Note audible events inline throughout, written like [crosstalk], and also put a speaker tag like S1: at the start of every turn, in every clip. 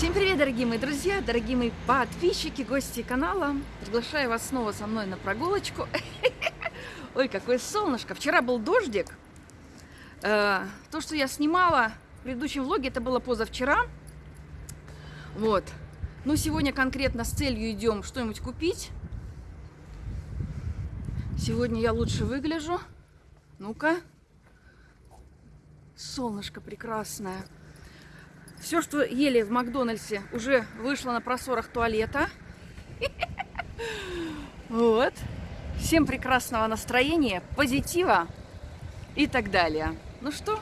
S1: Всем привет, дорогие мои друзья, дорогие мои подписчики, гости канала. Приглашаю вас снова со мной на прогулочку. [laughs] Ой, какое солнышко. Вчера был дождик. Э, то, что я снимала в предыдущем влоге, это было позавчера. Вот. Ну, сегодня конкретно с целью идем что-нибудь купить. Сегодня я лучше выгляжу. Ну-ка. Солнышко прекрасное. Все, что ели в Макдональдсе, уже вышло на просорах туалета. [laughs] Вот. Всем прекрасного настроения, позитива и так далее. Ну что,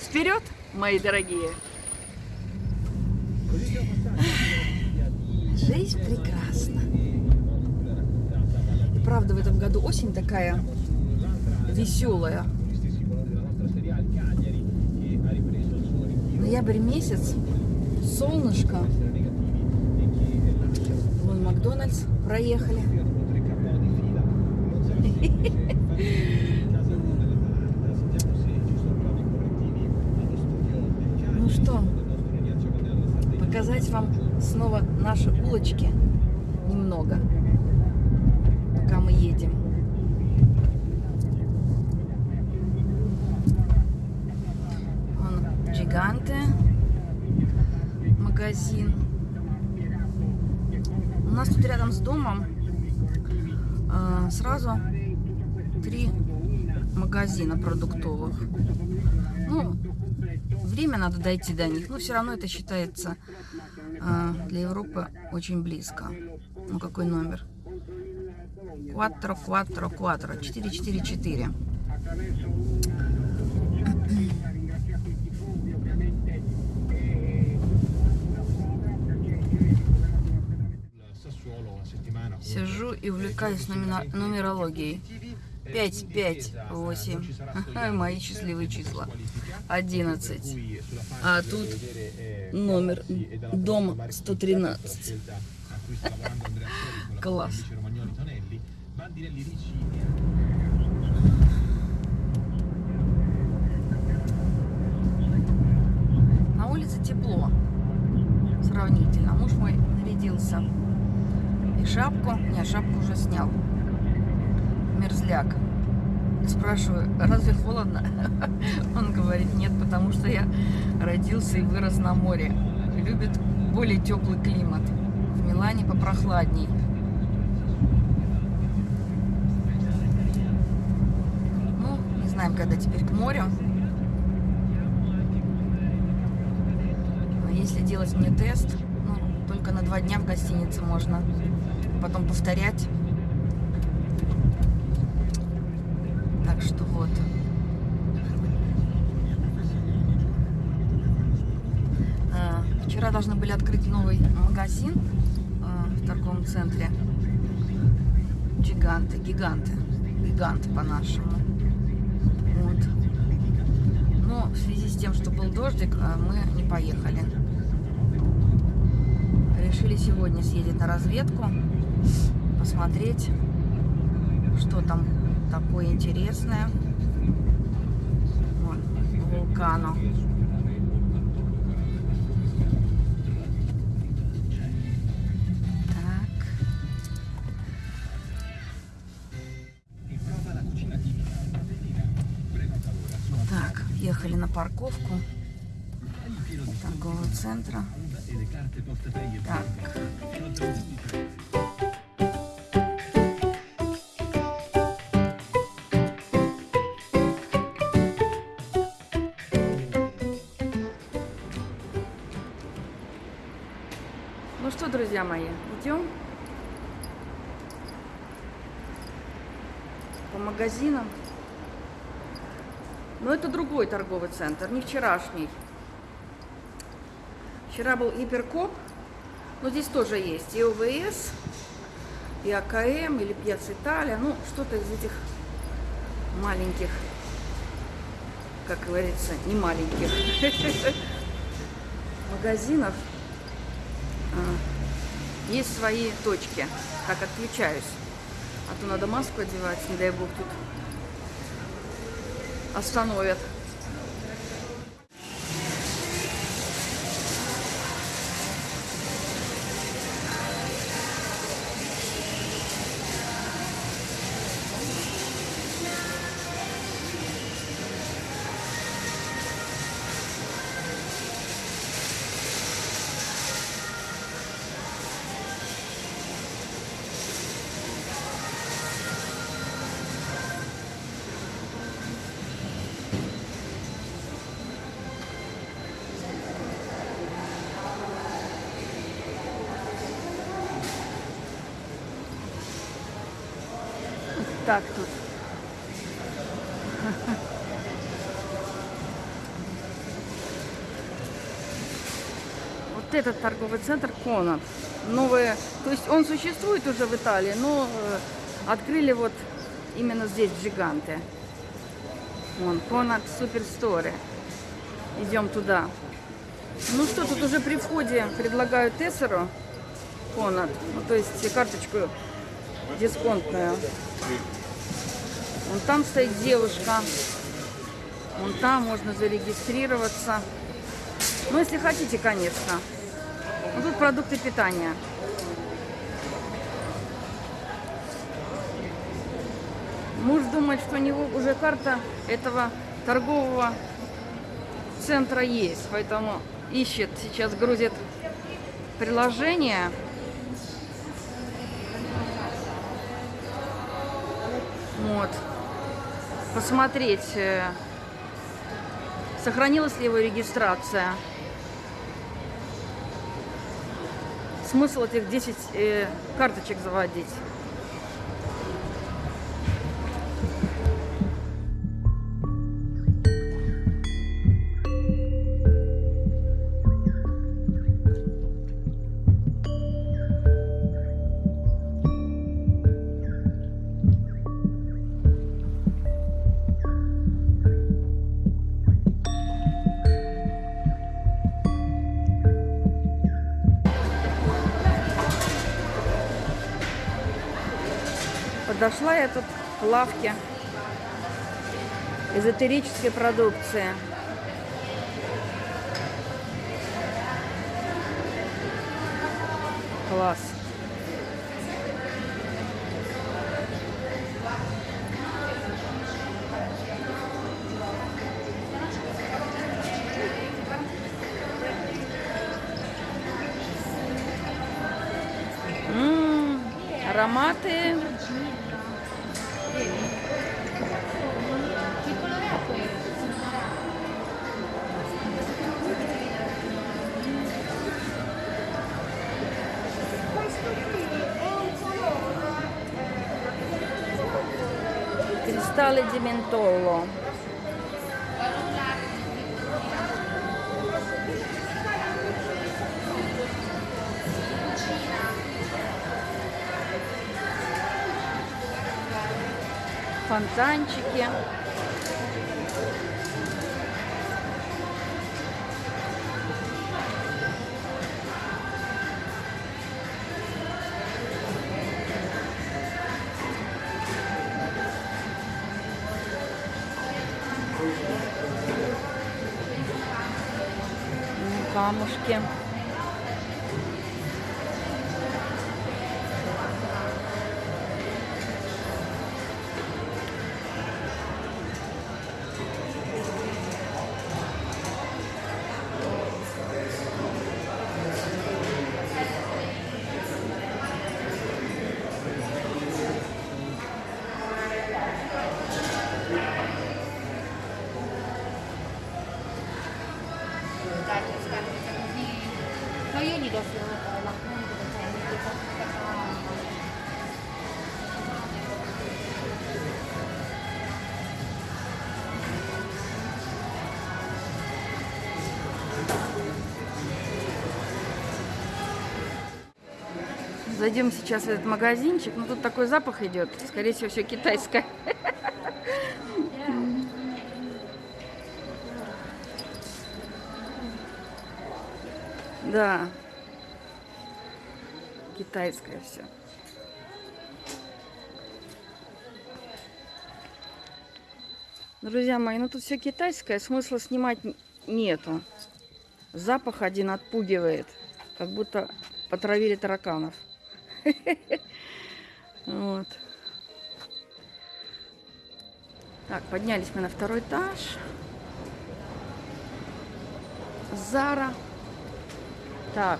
S1: вперед, мои дорогие! [laughs] Жизнь прекрасна. И правда, в этом году осень такая веселая. Ноябрь месяц, солнышко. Вон Макдональдс проехали. Ну что, показать вам снова наши улочки немного, пока мы едем. Вон Гиганты, магазин. У нас тут рядом с домом э, сразу три магазина продуктовых. Ну, время надо дойти до них, но все равно это считается э, для Европы очень близко. Ну, какой номер? Quattro, quattro, quattro, 444. Сижу и увлекаюсь нумерологией. 5, 5, 8. Мои счастливые числа. 11. А тут номер. Дом 113. [laughs] Класс. На улице тепло. Сравнительно. Муж мой нарядился. И шапку. Не, шапку уже снял. Мерзляк. Спрашиваю, разве холодно? [laughs] Он говорит, нет, потому что я родился и вырос на море. Любит более теплый климат. В Милане попрохладней. Ну, не знаем, когда теперь к морю. Но если делать мне тест, только на два дня в гостинице можно. Потом повторять. Так что вот. А, вчера должны были открыть новый магазин а, в торговом центре. Гиганты, гиганты. Гиганты по-нашему. Вот. Но в связи с тем, что был дождик, а, мы не поехали. Решили сегодня съездить на разведку, посмотреть, что там такое интересное. Вон, вулкану. Так. Так, ехали на парковку торгового центра. Так. Ну что, друзья мои, идем по магазинам. Но это другой торговый центр, не вчерашний. Вчера был Гиперкоп, но здесь тоже есть и ОВС, и АКМ, или Пьяц Италия, ну, что-то из этих маленьких, как говорится, не маленьких [laughs] магазинов. Есть свои точки, как отключаюсь. А то надо маску одевать, не дай бог тут остановят. Вот этот торговый центр Конат. Новые, то есть он существует уже в Италии, но э, открыли вот именно здесь, в Джиганте. Вон, Конат Суперсторе. Идем туда. Ну что, тут уже при входе предлагают Тессеру Конат, ну то есть карточку дисконтную. Вон там стоит девушка. Вон там можно зарегистрироваться. Ну, если хотите, конечно. Ну, тут продукты питания. Муж думает, что у него уже карта этого торгового центра есть. Поэтому ищет, сейчас грузит приложение. Вот. Посмотреть, э, сохранилась ли его регистрация. Смысл этих 10 э, карточек заводить. Подошла я тут к лавке эзотерической продукции. Класс. Ароматы Cristalli di mentollo. Фонтанчики. Зайдем сейчас в этот магазинчик. Ну, тут такой запах идет. Скорее всего, все китайское. [laughs] Да. Китайское все. Друзья мои, ну тут все китайское, смысла снимать нету. Запах один отпугивает, как будто потравили тараканов. Вот. Так, поднялись мы на второй этаж. Зара. Так.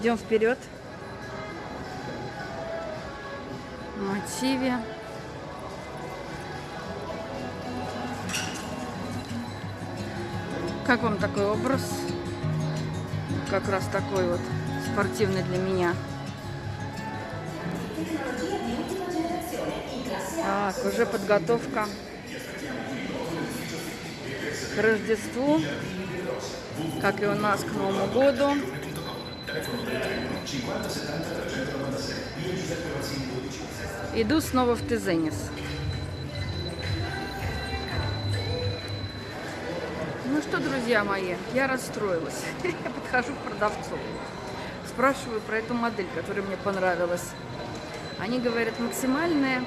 S1: Идем вперед. Мотиве. Как вам такой образ? как раз такой вот спортивный для меня. Так, уже подготовка к Рождеству, как и у нас к Новому году. Иду снова в Тезенис. Что, друзья мои, я расстроилась. [laughs] Я подхожу к продавцу. Спрашиваю про эту модель, которая мне понравилась. Они говорят, максимальное, э,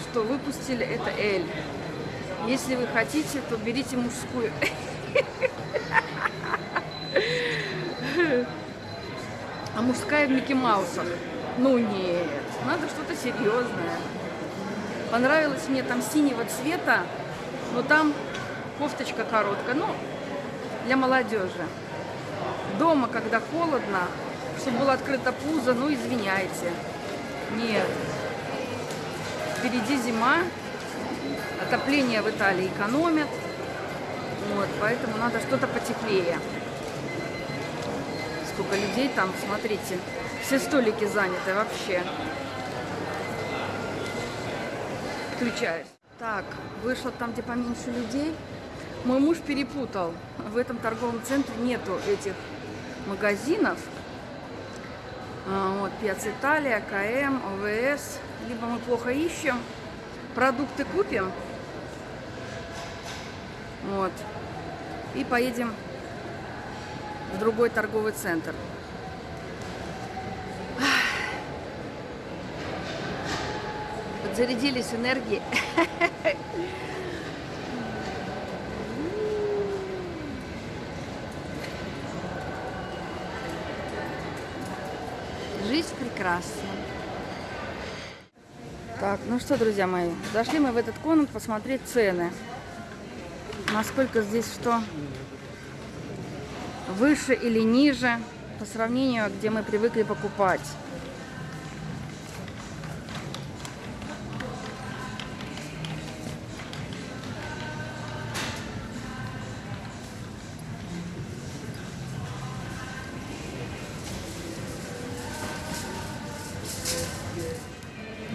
S1: что выпустили, это L. Если вы хотите, то берите мужскую. [laughs] А мужская в Микки Маусах. Ну нет, надо что-то серьезное. Понравилось мне там синего цвета, но там кофточка короткая, ну, для молодежи. Дома, когда холодно, чтобы было открыто пузо, ну, извиняйте. Нет. Впереди зима, отопление в Италии экономят, вот, поэтому надо что-то потеплее. Сколько людей там, смотрите, все столики заняты вообще. Включаюсь. Так, вышла там, где поменьше людей. Мой муж перепутал. В этом торговом центре нету этих магазинов. А, вот, Пиац Италия, КМ, ОВС. Либо мы плохо ищем, продукты купим. Вот. И поедем в другой торговый центр. Подзарядились энергией. [laughs] Жизнь прекрасна. Так, ну что, друзья мои, зашли мы в этот комнат посмотреть цены. Насколько здесь что выше или ниже по сравнению, где мы привыкли покупать.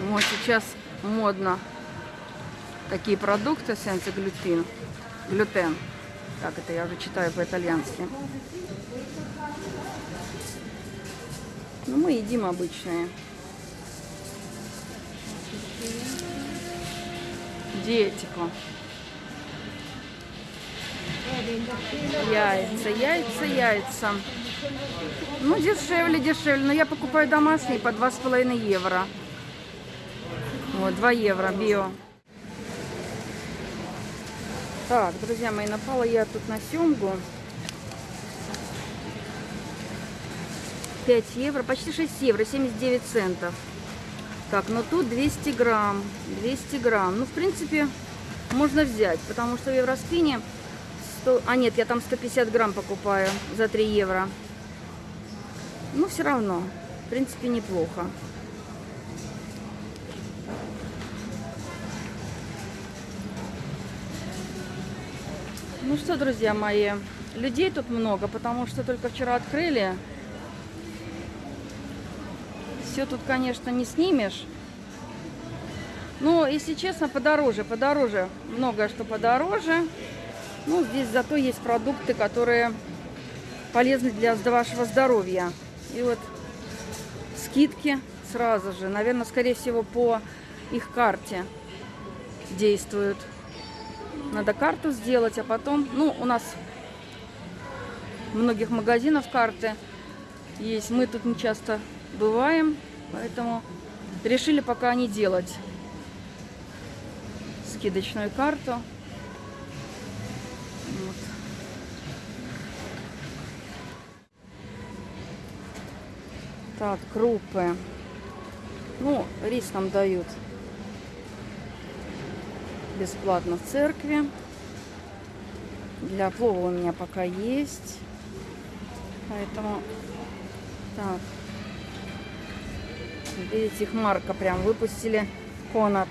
S1: Вот сейчас модно такие продукты сенсоглютин. Глютен. Так, это я уже читаю по-итальянски. Ну, мы едим обычные. Диетику. Яйца, яйца, яйца. Ну, дешевле, дешевле. Но я покупаю домашние по 2,5 евро. Вот, 2 евро био. Так, друзья мои, напала я тут на семгу. 5 евро, почти 6 евро, 79 центов. Так, но тут 200 грамм, 200 грамм. Ну, в принципе, можно взять, потому что в Евроспине 100... А нет, я там 150 грамм покупаю за 3 евро. Ну, все равно, в принципе, неплохо. Ну что, друзья мои, людей тут много, потому что только вчера открыли. Все тут, конечно, не снимешь. Но, если честно, подороже, подороже. Многое что подороже. Ну, здесь зато есть продукты, которые полезны для вашего здоровья. И вот скидки сразу же, наверное, скорее всего, по их карте действуют. Надо карту сделать, а потом... Ну, у нас многих магазинов карты есть. Мы тут не часто бываем, поэтому решили пока не делать скидочную карту. Вот. Так, крупы. Ну, рис нам дают бесплатно в церкви. Для плова у меня пока есть. Поэтому так. Видите, их марка прям выпустили. Конат.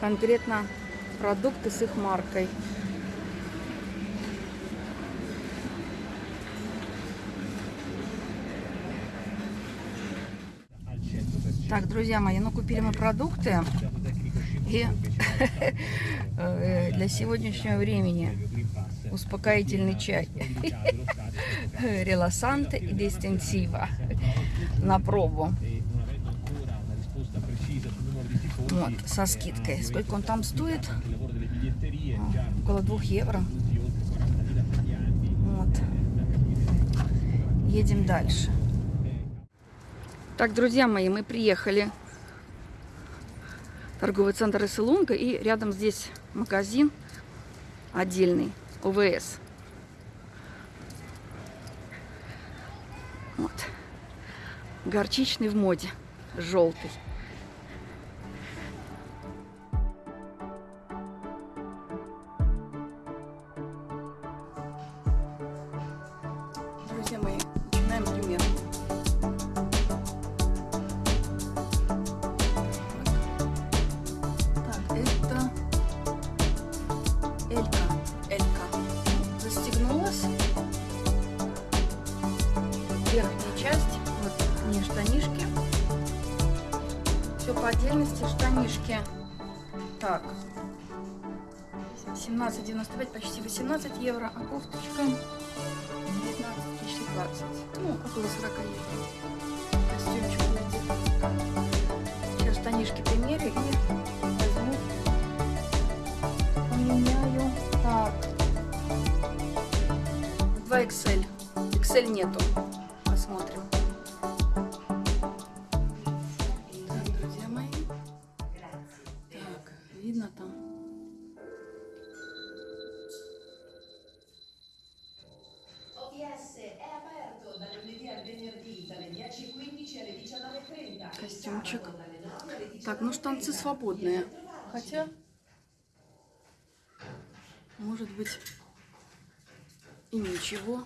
S1: Конкретно продукты с их маркой. Так, друзья мои, ну купили мы продукты. И [laughs] для сегодняшнего времени успокоительный чай. [laughs] Реласанте и дистенсива на пробу. Вот, со скидкой. Сколько он там стоит? А, около двух евро. Вот. Едем дальше. Так, друзья мои, мы приехали торговый центр Эсселунга, и рядом здесь магазин отдельный, ОВС. Вот. Горчичный в моде, желтый. 17,95, почти 18 евро, а кофточка 19, почти 20. Ну, около 40 евро. Костюмчик надет. Сейчас штанишки примерю и возьму. Поменяю. Так. 2 XL. XL нету. Свободные. Хотя, может быть, и ничего.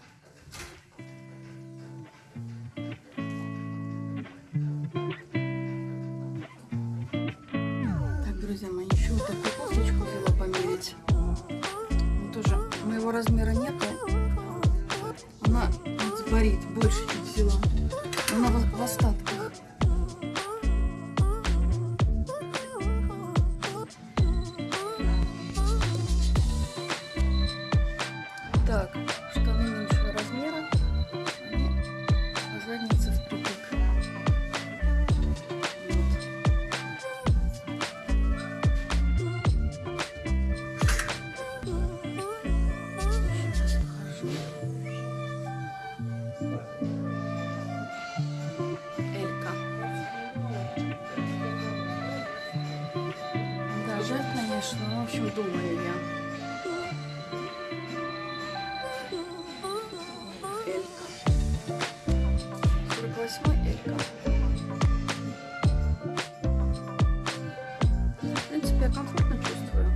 S1: Так, друзья мои, еще вот такую кофточку взяла померить. Ну, тоже моего размера нету. Конечно, но, в общем, думаю я. Элька. 48 Элька. В принципе, я комфортно чувствую.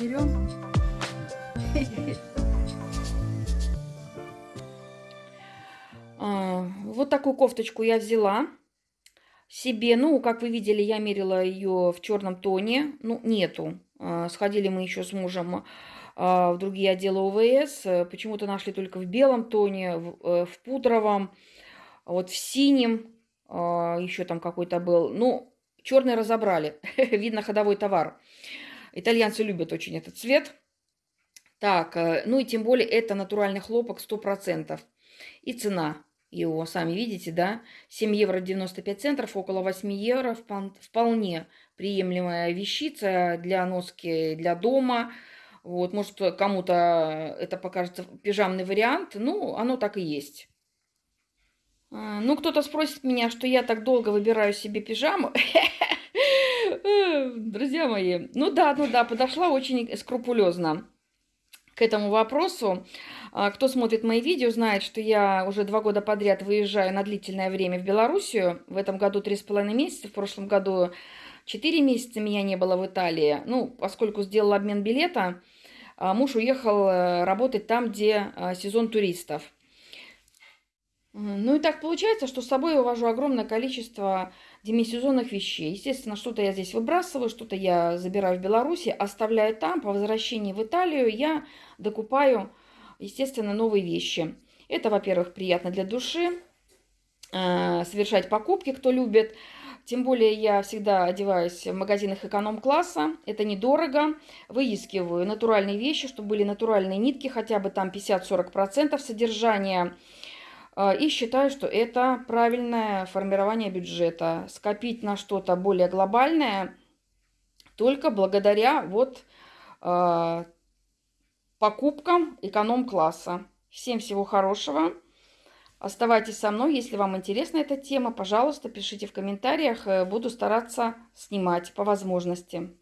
S1: Берем. Вот такую кофточку я взяла себе. Ну, как вы видели, я мерила ее в черном тоне. Ну, нету. А, Сходили мы еще с мужем а, в другие отделы ОВС. Почему-то нашли только в белом тоне, в, э, в пудровом, вот в синем еще там какой-то был. Ну, черный разобрали. [laughs] Видно ходовой товар. Итальянцы любят очень этот цвет. Так, э, ну и тем более это натуральный хлопок 100%. И цена его, сами видите, да, 7 евро 95 центов, около 8 евро, впол- вполне приемлемая вещица для носки для дома. Вот, может, кому-то это покажется пижамный вариант, ну, оно так и есть. А, Ну, кто-то спросит меня, что я так долго выбираю себе пижаму. [laughs] Друзья мои, ну да, ну да, подошла очень скрупулезно к этому вопросу. А, Кто смотрит мои видео, знает, что я уже два года подряд выезжаю на длительное время в Белоруссию. В этом году три с половиной месяца, в прошлом году четыре месяца меня не было в Италии. Ну, поскольку сделал обмен билета, а, муж уехал э, работать там, где а, сезон туристов. Ну и так получается, что с собой я увожу огромное количество демисезонных вещей. Естественно, что-то я здесь выбрасываю, что-то я забираю в Беларуси, оставляю там. По возвращении в Италию я докупаю, естественно, новые вещи. Это, во-первых, приятно для души, э, совершать покупки, кто любит. Тем более я всегда одеваюсь в магазинах эконом-класса. Это недорого. Выискиваю натуральные вещи, чтобы были натуральные нитки, хотя бы там 50-40% содержания. Э, и считаю, что это правильное формирование бюджета. Скопить на что-то более глобальное только благодаря вот э, покупкам эконом-класса. Всем всего хорошего. Оставайтесь со мной, если вам интересна эта тема. Пожалуйста, пишите в комментариях. Э, буду стараться снимать по возможности.